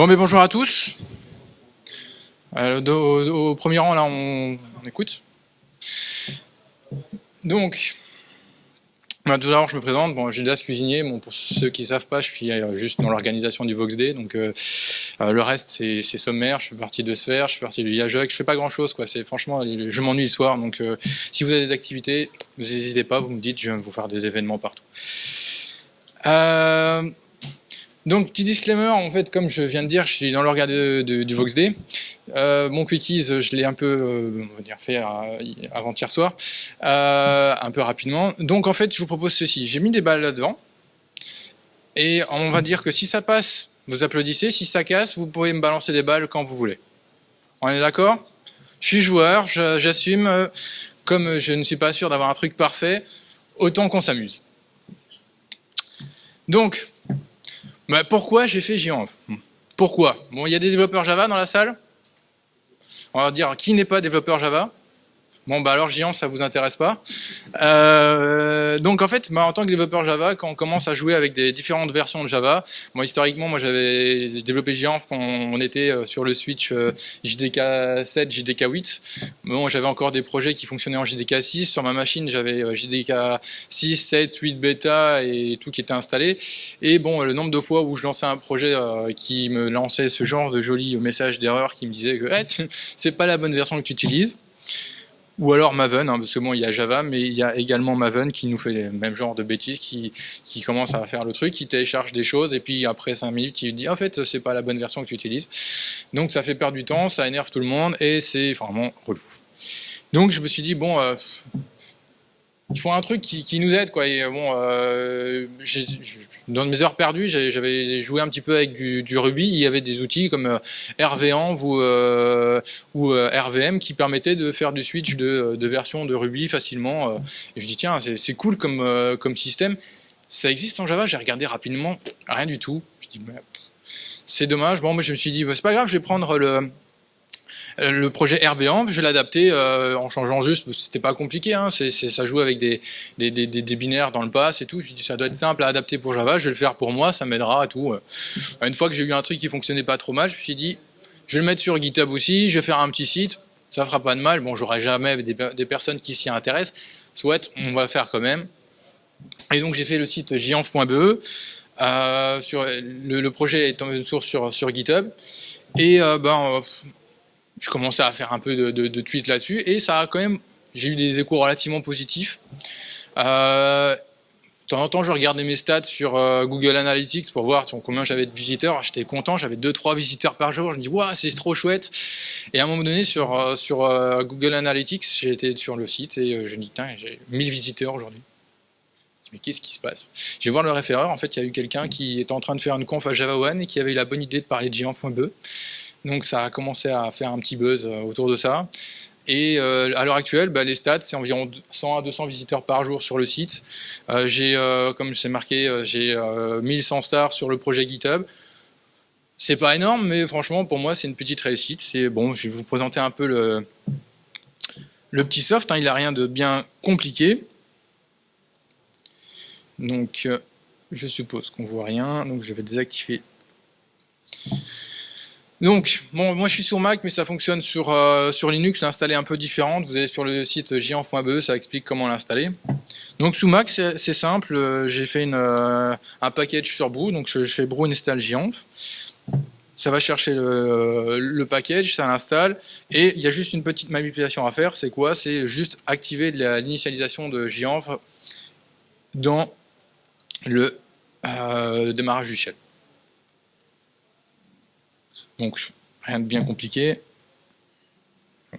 Bon, mais bonjour à tous. Euh, au, premier rang, là, on, écoute. Donc, bah, tout d'abord, je me présente. Bon, Gildas Cuisinier. Bon, pour ceux qui ne savent pas, je suis euh, juste dans l'organisation du VoxD. Donc, euh, le reste, c'est sommaire. Je fais partie de Sphère, je fais partie du Yajok. Je fais pas grand-chose, quoi. Franchement, je m'ennuie le soir. Donc, si vous avez des activités, n'hésitez pas. Vous me dites, je vais vous faire des événements partout. Donc, petit disclaimer, en fait, comme je viens de dire, je suis dans l'organe du VoxD. Euh, mon quickies, je l'ai un peu euh, on va dire, fait euh, avant-hier soir, euh, un peu rapidement. Donc, en fait, je vous propose ceci. J'ai mis des balles là-devant. Et on va dire que si ça passe, vous applaudissez. Si ça casse, vous pouvez me balancer des balles quand vous voulez. On est d'accord? Je suis joueur, j'assume. Comme je ne suis pas sûr d'avoir un truc parfait, autant qu'on s'amuse. Donc, bah, pourquoi j'ai fait Gianf Pourquoi? Bon, il y a des développeurs Java dans la salle? On va dire qui n'est pas développeur Java? Bon, bah alors Géant, ça vous intéresse pas? Euh, donc en fait, en tant que développeur Java, quand on commence à jouer avec des différentes versions de Java, moi historiquement, j'avais développé Géant quand on était euh, sur le switch euh, JDK 7, JDK 8. Bon, j'avais encore des projets qui fonctionnaient en JDK 6. Sur ma machine, j'avais euh, JDK 6, 7, 8 bêta et tout qui était installé. Et bon, le nombre de fois où je lançais un projet qui me lançait ce genre de jolis messages d'erreur qui me disait que c'est pas la bonne version que tu utilises ou alors Maven, hein, parce que bon, il y a Java, mais il y a également Maven qui nous fait le même genre de bêtises, qui, qui commence à faire le truc, qui télécharge des choses, et puis après 5 minutes, il dit en fait, c'est pas la bonne version que tu utilises. Donc ça fait perdre du temps, ça énerve tout le monde, et c'est vraiment relou. Donc je me suis dit, bon, euh, il faut un truc qui, qui nous aide quoi. Et bon, euh, dans mes heures perdues, j'avais joué un petit peu avec du, du, Ruby. Il y avait des outils comme euh, ou, euh, ou euh, RVM qui permettaient de faire du switch de, de version de Ruby facilement. Et je dis tiens, c'est cool comme comme système. Ça existe en Java? J'ai regardé rapidement, rien du tout. Je dis c'est dommage. Bon, moi je me suis dit bah, c'est pas grave, je vais prendre le euh, le projet RBAMP, je vais l'adapter euh, en changeant juste, c'était pas compliqué, hein, ça joue avec des, binaires dans le pass et tout. Je dis ça doit être simple à adapter pour Java, je vais le faire pour moi, ça m'aidera à tout. Euh. Une fois que j'ai eu un truc qui fonctionnait pas trop mal, je me suis dit, je vais le mettre sur GitHub aussi, je vais faire un petit site, ça fera pas de mal. Bon, j'aurai jamais des, des, personnes qui s'y intéressent, soit on va faire quand même. Et donc j'ai fait le site gianf.be. Euh, sur le, projet est en source sur, sur GitHub. Et euh, ben, je commençais à faire un peu de, tweets là-dessus et ça a quand même, j'ai eu des échos relativement positifs. Euh, de temps en temps, je regardais mes stats sur euh, Google Analytics pour voir combien j'avais de visiteurs. J'étais content, j'avais 2-3 visiteurs par jour. Je me dis, waouh, c'est trop chouette. Et à un moment donné, sur, euh, euh, Google Analytics, été sur le site et je me dis, j'ai 1000 visiteurs aujourd'hui. Mais qu'est-ce qui se passe? Je vais voir le référeur. En fait, il y a eu quelqu'un qui était en train de faire une conf à Java One et qui avait eu la bonne idée de parler de Géant.be. Donc ça a commencé à faire un petit buzz euh, autour de ça. Et euh, à l'heure actuelle, bah, les stats, c'est environ 100 à 200 visiteurs par jour sur le site. Euh, j'ai, comme c'est marqué, euh, j'ai 1100 stars sur le projet GitHub. C'est pas énorme, mais franchement, pour moi, c'est une petite réussite. C'est bon, je vais vous présenter un peu le, le petit soft. Hein, il n'a rien de bien compliqué. Donc, je suppose qu'on voit rien. Donc, je vais désactiver donc, bon, moi je suis sur Mac, mais ça fonctionne sur, euh, sur Linux, l'installer un peu différente. Vous allez sur le site giant.be, ça explique comment l'installer. Donc sous Mac, c'est simple, euh, j'ai fait euh, un package sur Brew, donc je, fais brew install gianf. Ça va chercher le, le package, ça l'installe, et il y a juste une petite manipulation à faire, c'est quoi? C'est juste activer l'initialisation de gianf dans le démarrage du shell. Donc, rien de bien compliqué.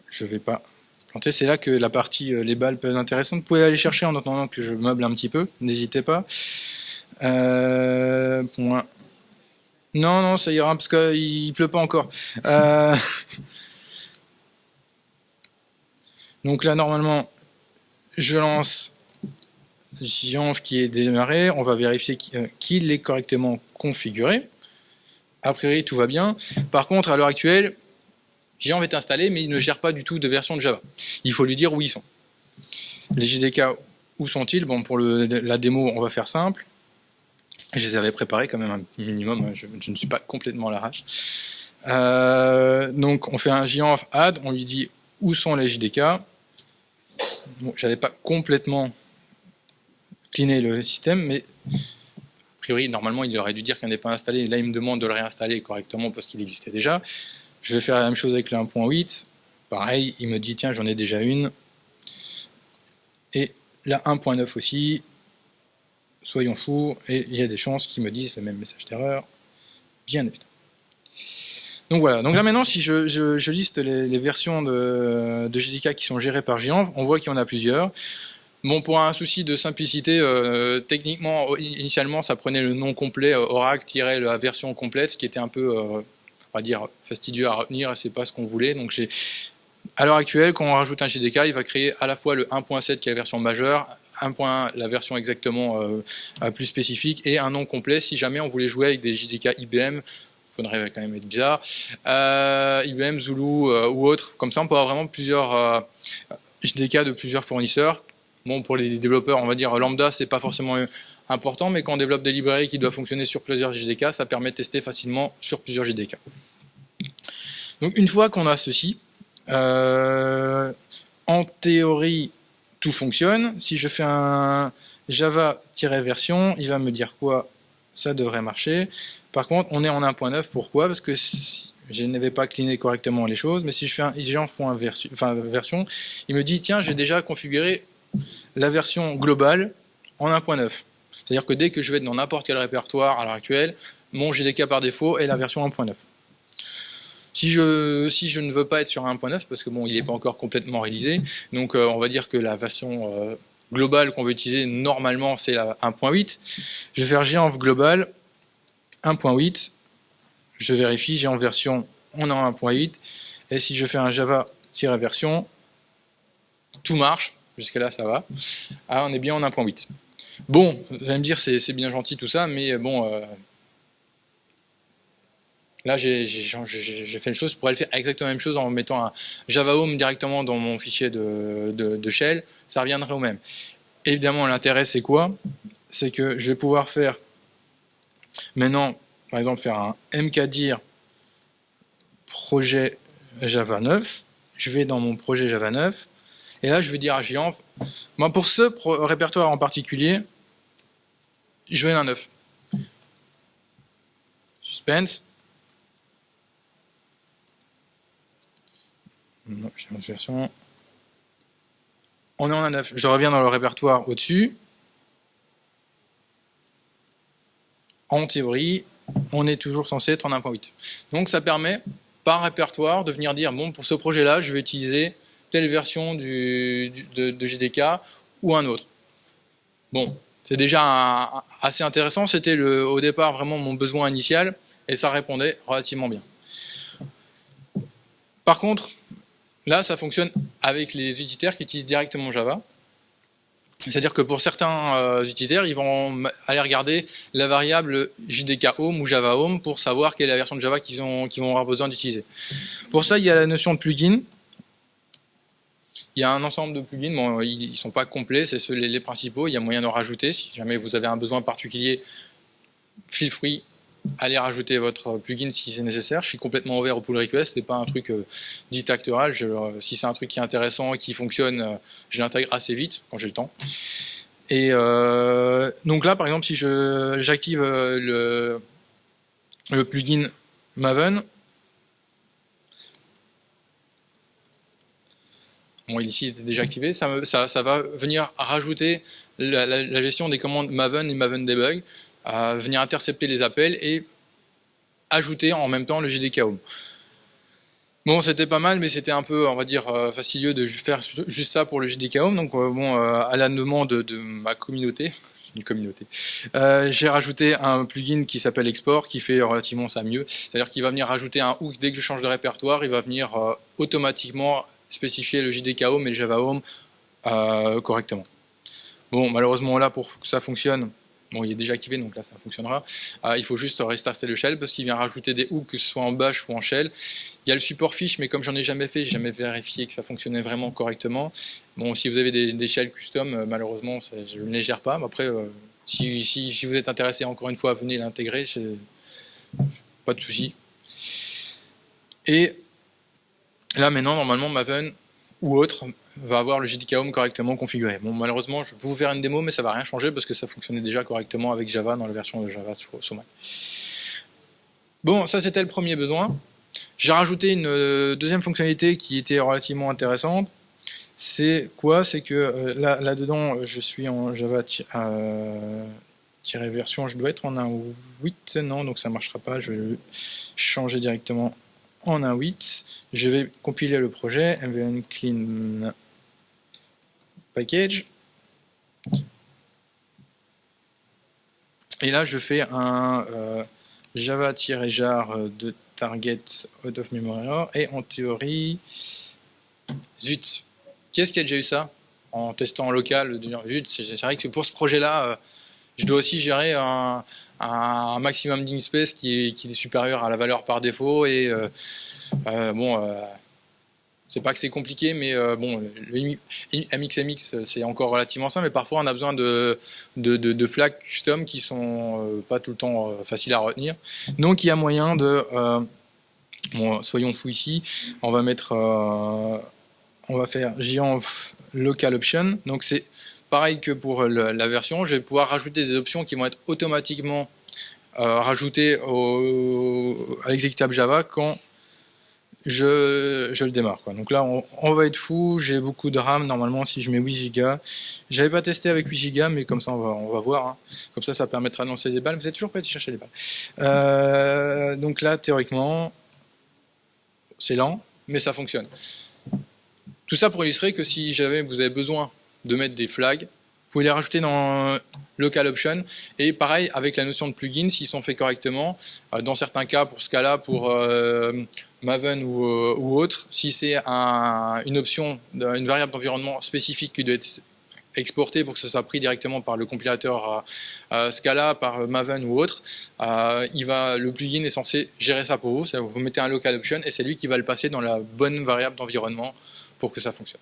Je ne vais pas planter. C'est là que la partie, euh, les balles peuvent être intéressantes. Vous pouvez aller chercher en attendant que je meuble un petit peu. N'hésitez pas. Euh. Non, non, ça ira parce qu'il pleut pas encore. Euh, donc là, normalement, je lance Gianf qui est démarré. On va vérifier qu'il est correctement configuré a priori tout va bien. Par contre, à l'heure actuelle, Géant est installé, mais il ne gère pas du tout de version de Java. Il faut lui dire où ils sont. Les JDK, où sont-ils? Bon, pour la démo, on va faire simple. Je les avais préparés quand même un minimum, hein, je, ne suis pas complètement à l'arrache. Euh, donc on fait un JANF add, on lui dit où sont les JDK. Bon, J'avais pas complètement cleané le système, mais priori, normalement, il aurait dû dire qu'il n'est pas installé. Là, il me demande de le réinstaller correctement parce qu'il existait déjà. Je vais faire la même chose avec le 1.8. Pareil, il me dit, tiens, j'en ai déjà une. Et la 1.9 aussi. Soyons fous. Et il y a des chances qu'ils me disent le même message d'erreur. Bien évidemment. Donc voilà, donc là maintenant si je, liste les, versions de, de, GDK qui sont gérées par Gianv, on voit qu'il y en a plusieurs. Bon, pour un souci de simplicité, euh, techniquement, initialement, ça prenait le nom complet, euh, Oracle-la version complète, ce qui était un peu, euh, on va dire, fastidieux à retenir, et c'est pas ce qu'on voulait. Donc à l'heure actuelle, quand on rajoute un GDK, il va créer à la fois le 1.7 qui est la version majeure, un point, la version exactement plus spécifique, et un nom complet si jamais on voulait jouer avec des JDK IBM faudrait quand même être bizarre, IBM, Zulu ou autre. Comme ça, on peut avoir vraiment plusieurs JDK de plusieurs fournisseurs. Bon, pour les développeurs, on va dire lambda, c'est pas forcément important, mais quand on développe des librairies qui doivent fonctionner sur plusieurs JDK, ça permet de tester facilement sur plusieurs JDK. Donc, une fois qu'on a ceci, en théorie, tout fonctionne. Si je fais un java-version, il va me dire quoi? Ça devrait marcher. Par contre, on est en 1.9, pourquoi? Parce que je n'avais pas cleané correctement les choses, mais si je fais un version, enfin, version, il me dit, tiens, j'ai déjà configuré la version globale en 1.9. C'est-à-dire que dès que je vais dans n'importe quel répertoire à l'heure actuelle, mon GDK par défaut est la version 1.9. Si je, ne veux pas être sur 1.9, parce que bon, il n'est pas encore complètement réalisé, donc euh, on va dire que la version euh, globale qu'on veut utiliser normalement c'est la 1.8, je vais faire GENV global 1.8, je vérifie, j'ai en version, on est en 1.8, et si je fais un java-version, tout marche, jusqu'à là ça va, ah, on est bien en 1.8. Bon, vous allez me dire, c'est bien gentil tout ça, mais bon, euh, là j'ai fait une chose, je pourrais le faire exactement la même chose en mettant un Java Home directement dans mon fichier de, de shell, ça reviendrait au même. Évidemment, l'intérêt c'est quoi? C'est que je vais pouvoir faire Maintenant, par exemple, faire un mkdir projet Java 9. Je vais dans mon projet Java 9. Et là, je vais dire à Gianf, moi, pour ce répertoire en particulier, je veux un 9. Suspense. version. On est en 9. Je reviens dans le répertoire au-dessus. en théorie, on est toujours censé être en 1.8. Donc ça permet, par répertoire, de venir dire, bon, pour ce projet-là, je vais utiliser telle version de, JDK ou un autre. Bon, c'est déjà assez intéressant, c'était au départ vraiment mon besoin initial, et ça répondait relativement bien. Par contre, là, ça fonctionne avec les utilitaires qui utilisent directement Java. C'est-à-dire que pour certains euh, utilitaires, ils vont aller regarder la variable JDK Home ou Java Home pour savoir quelle est la version de Java qu'ils vont avoir besoin d'utiliser. Pour ça, il y a la notion de plugin. Il y a un ensemble de plugins, ils ne sont pas complets, c'est les, les principaux, il y a moyen d'en rajouter. Si jamais vous avez un besoin particulier, feel free, allez rajouter votre plugin si c'est nécessaire. Je suis complètement ouvert au pull request, c'est pas un truc euh. Euh, si c'est un truc qui est intéressant et qui fonctionne, euh, je l'intègre assez vite quand j'ai le temps. Et donc là, par exemple, si j'active le, le plugin Maven, bon, ici il était déjà activé, ça, va venir rajouter la, gestion des commandes Maven et Maven Debug venir intercepter les appels et ajouter en même temps le JDK Home. Bon, c'était pas mal, mais c'était un peu, on va dire, euh, fastidieux de faire juste ça pour le JDK Home. Donc, euh, bon, euh, à la demande de ma communauté, une communauté, j'ai rajouté un plugin qui s'appelle Export, qui fait relativement ça mieux. C'est-à-dire qu'il va venir rajouter un hook dès que je change de répertoire, il va venir automatiquement spécifier le JDK Home et le Java Home correctement. Bon, malheureusement là, pour que ça fonctionne, Bon, il est déjà activé, donc là ça fonctionnera. Euh, il faut juste restarter le shell parce qu'il vient rajouter des hooks, que ce soit en bash ou en shell. Il y a le support fiche, mais comme j'en ai jamais fait, j'ai jamais vérifié que ça fonctionnait vraiment correctement. Bon, si vous avez des, shells custom, euh, malheureusement, je ne les gère pas. Mais après, euh, Si, si, vous êtes intéressé, encore une fois, venez l'intégrer, pas de souci. Et là maintenant, normalement, Maven ou autre va avoir le JDK Home correctement configuré. Bon, malheureusement, je peux vous faire une démo, mais ça va rien changer parce que ça fonctionnait déjà correctement avec Java dans la version de Java sur, Mac. Bon, ça c'était le premier besoin. J'ai rajouté une euh, deuxième fonctionnalité qui était relativement intéressante. C'est quoi? C'est que euh, là, là, dedans, je suis en Java euh, version, je dois être en 1.8, non, donc ça marchera pas. Je vais changer directement en 1.8. Je vais compiler le projet, mvn clean package. Et là, je fais un euh, java-jar de target out of memory et en théorie, zut, quest ce qui a déjà eu ça? En testant en local Zut, c'est vrai que pour ce projet-là, euh, je dois aussi gérer un, maximum d'inspace qui est, qui est supérieur à la valeur par défaut et euh, euh, bon, c'est pas que c'est compliqué, mais bon, le MXMX c'est encore relativement simple, mais parfois on a besoin de, de, de, flags custom qui sont pas tout le temps faciles à retenir. Donc il y a moyen de, bon, soyons fous ici, on va mettre on va faire Gianf local option. Donc c'est pareil que pour la version, je vais pouvoir rajouter des options qui vont être automatiquement euh, rajoutées à l'exécutable Java quand je, le démarre. Donc là, on, va être fou, j'ai beaucoup de RAM, normalement si je mets 8 Go. J'avais pas testé avec 8 Go, mais comme ça on va, voir. Hein. Comme ça, ça permettra de lancer des balles. Vous êtes toujours pas été chercher les balles. Euh, donc là, théoriquement, c'est lent, mais ça fonctionne. Tout ça pour illustrer que si jamais vous avez besoin de mettre des flags, vous pouvez les rajouter dans Local Option. Et pareil, avec la notion de plugin, s'ils sont faits correctement, euh, dans certains cas, pour Scala, pour euh, Maven ou, euh, ou, autre, si c'est une option, une variable d'environnement spécifique qui doit être exportée pour que ce soit pris directement par le compilateur Scala, par Maven ou autre, il va, le plugin est censé gérer ça pour vous. Vous mettez un local option et c'est lui qui va le passer dans la bonne variable d'environnement pour que ça fonctionne.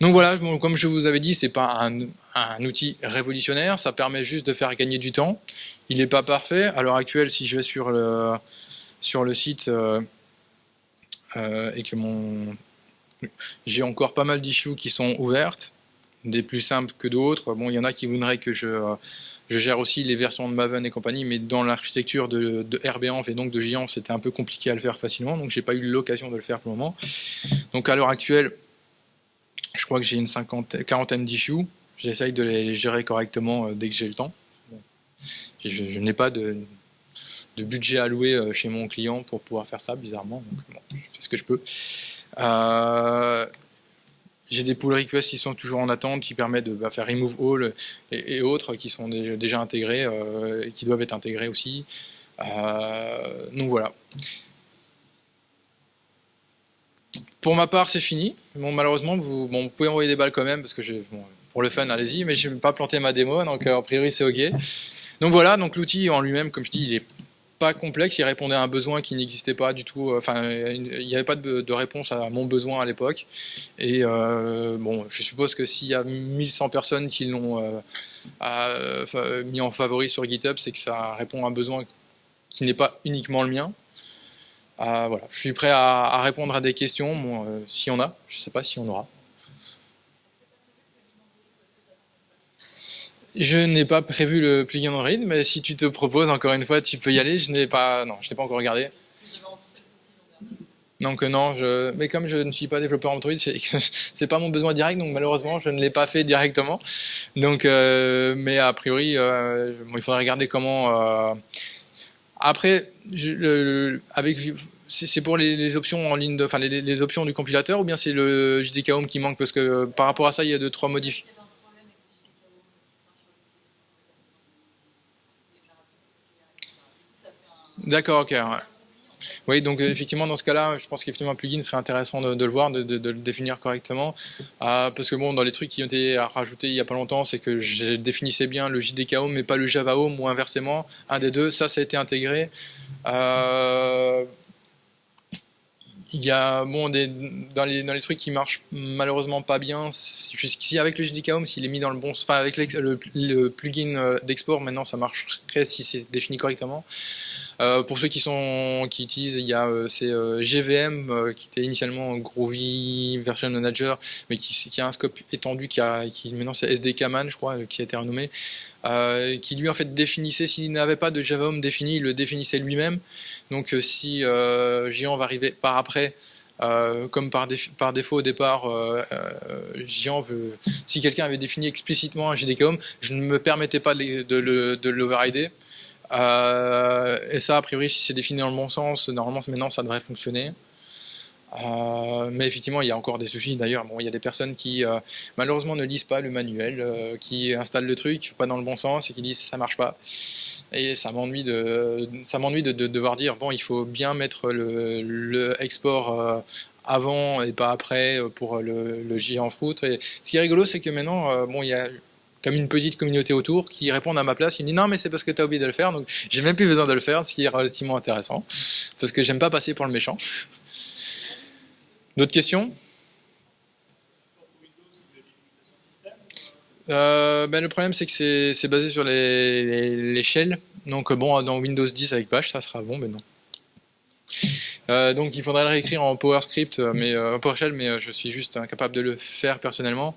Donc voilà, comme je vous avais dit, c'est pas un, outil révolutionnaire, ça permet juste de faire gagner du temps. Il n'est pas parfait. À l'heure actuelle, si je vais sur le, sur le site euh, euh, et que mon j'ai encore pas mal d'issues qui sont ouvertes, des plus simples que d'autres. Bon, il y en a qui voudraient que je, je gère aussi les versions de Maven et compagnie, mais dans l'architecture de, de RBANF et donc de Giant, c'était un peu compliqué à le faire facilement, donc j'ai pas eu l'occasion de le faire pour le moment. Donc à l'heure actuelle, je crois que j'ai une cinquantaine, quarantaine d'issues. J'essaye de les gérer correctement euh, dès que j'ai le temps. Je, n'ai pas de, budget alloué euh, chez mon client pour pouvoir faire ça, bizarrement. Donc, je fais ce que je peux. Euh, j'ai des pull requests qui sont toujours en attente, qui permettent de bah, faire remove all et, autres qui sont déjà intégrés et qui doivent être intégrés aussi. Euh, donc voilà. Pour ma part, c'est fini. Bon, malheureusement, vous, bon, vous pouvez envoyer des balles quand même parce que pour le fun, allez-y, mais je vais pas planter ma démo, donc euh, a priori c'est ok. Donc voilà, donc l'outil en lui-même, comme je dis, il est pas complexe, il répondait à un besoin qui n'existait pas du tout. Euh, enfin, il n'y avait pas de, réponse à mon besoin à l'époque. Et euh, bon, je suppose que s'il y a 1100 personnes qui l'ont mis en favori sur GitHub, c'est que ça répond à un besoin qui n'est pas uniquement le mien. Voilà, je suis prêt à, répondre à des questions, bon, si on a. Je ne sais pas si on aura. Je n'ai pas prévu le plugin Android, mais si tu te proposes, encore une fois, tu peux y aller. Je n'ai pas, non, je n'ai pas encore regardé. Donc euh, non, je, mais comme je ne suis pas développeur Android, c'est pas mon besoin direct, donc malheureusement je ne l'ai pas fait directement. Donc, euh, mais a priori, euh, il faudrait regarder comment. Après, avec c'est pour les, options en ligne, de, enfin les, options du compilateur, ou bien c'est le JDK Home qui manque parce que par rapport à ça, il y a deux trois modifications. D'accord, ok. Oui, donc euh, effectivement, dans ce cas-là, je pense qu'effectivement un plugin serait intéressant de, le voir, de, le définir correctement. Euh, parce que bon, dans les trucs qui ont été rajoutés il n'y a pas longtemps, c'est que je définissais bien le JDK Home, mais pas le Java Home, ou inversement. Un des deux, ça, ça a été intégré. Euh, il y a bon dans les dans les trucs qui marchent malheureusement pas bien jusqu'ici avec le JDK Home s'il est mis dans le bon enfin avec le, plugin euh, d'export maintenant ça marcherait si c'est défini correctement euh, pour ceux qui sont qui utilisent il y a euh, c'est euh, GVM qui était initialement Groovy Version Manager mais qui, a un scope étendu qui a qui maintenant c'est SDKman je crois qui a été renommé qui lui en fait définissait s'il n'avait pas de Java Home défini il le définissait lui-même donc si Giant va arriver par après euh, comme par, défaut au départ, euh, euh, veut, si quelqu'un avait défini explicitement un JDK Home, je ne me permettais pas de l'overrider. Euh, et ça, a priori, si c'est défini dans le bon sens, normalement maintenant ça devrait fonctionner. Euh, mais effectivement, il y a encore des soucis. D'ailleurs, bon, il y a des personnes qui malheureusement ne lisent pas le manuel, qui installent le truc pas dans le bon sens et qui disent ça marche pas. Et ça m'ennuie de, de, devoir dire bon, il faut bien mettre le, le export avant et pas après pour le, le en fruit. Et ce qui est rigolo, c'est que maintenant, bon, il y a comme une petite communauté autour qui répondent à ma place. Ils me disent non mais c'est parce que tu as oublié de le faire, donc j'ai même plus besoin de le faire, ce qui est relativement intéressant, parce que j'aime pas passer pour le méchant. D'autres questions? Euh, ben, Le problème c'est que c'est basé sur shells, donc bon dans Windows 10 avec Bash ça sera bon, mais non. Euh, donc il faudrait le réécrire en PowerScript, euh, mais euh, PowerShell, mais je suis juste incapable de le faire personnellement.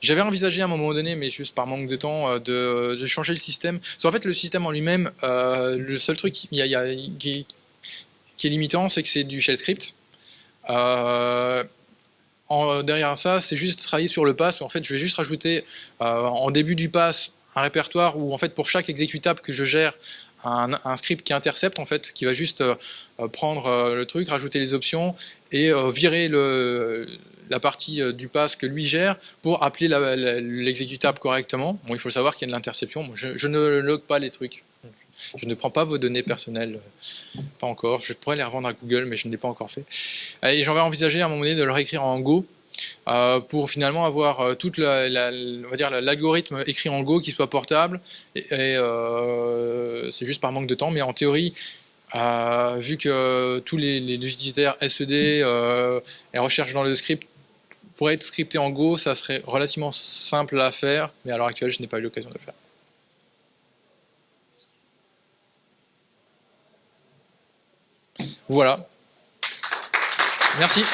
J'avais envisagé à un moment donné, mais juste par manque de temps, de, changer le système. Parce en fait, le système en lui-même, le seul truc qui, est limitant, c'est que c'est du shell script. derrière ça, c'est juste travailler sur le pass. En fait, je vais juste rajouter en début du pass un répertoire où en fait pour chaque exécutable que je gère un, script qui intercepte en fait, qui va juste euh, prendre euh, le truc, rajouter les options et euh, virer le, la partie du pass que lui gère pour appeler l'exécutable correctement. Bon, il faut savoir qu'il y a de l'interception. Je, je, ne log pas les trucs. Je ne prends pas vos données personnelles, pas encore. Je pourrais les revendre à Google, mais je ne l'ai pas encore fait. Et j'en vais envisager à un moment donné de le réécrire en Go euh, pour finalement avoir euh, on va dire l'algorithme écrit en Go qui soit portable. Et, euh, c'est juste par manque de temps, mais en théorie, vu que tous les, les SED et recherche dans le script pourraient être scriptés en Go, ça serait relativement simple à faire, mais à l'heure actuelle, je n'ai pas eu l'occasion de le faire. Voilà. Merci.